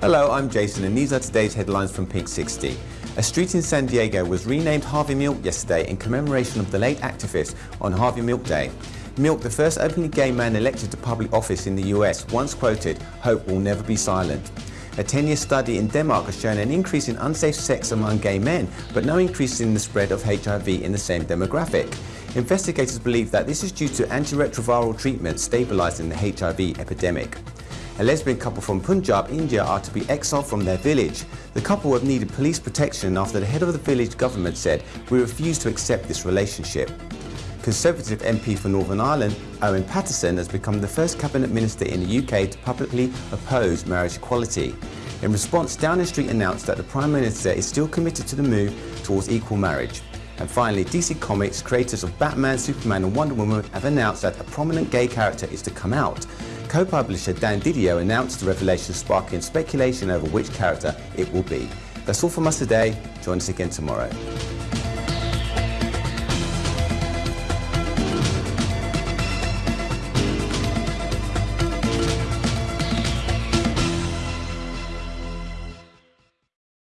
Hello, I'm Jason and these are today's headlines from Pink 60. A street in San Diego was renamed Harvey Milk yesterday in commemoration of the late activist on Harvey Milk Day. Milk, the first openly gay man elected to public office in the US, once quoted, hope will never be silent. A 10-year study in Denmark has shown an increase in unsafe sex among gay men, but no increase in the spread of HIV in the same demographic. Investigators believe that this is due to antiretroviral treatment stabilizing the HIV epidemic. A lesbian couple from Punjab, India are to be exiled from their village. The couple have needed police protection after the head of the village government said, we refuse to accept this relationship. Conservative MP for Northern Ireland, Owen Paterson, has become the first cabinet minister in the UK to publicly oppose marriage equality. In response, Downing Street announced that the Prime Minister is still committed to the move towards equal marriage. And finally, DC Comics, creators of Batman, Superman and Wonder Woman have announced that a prominent gay character is to come out. Co-publisher Dan Didio announced the revelation sparking speculation over which character it will be. That's all from us today. Join us again tomorrow.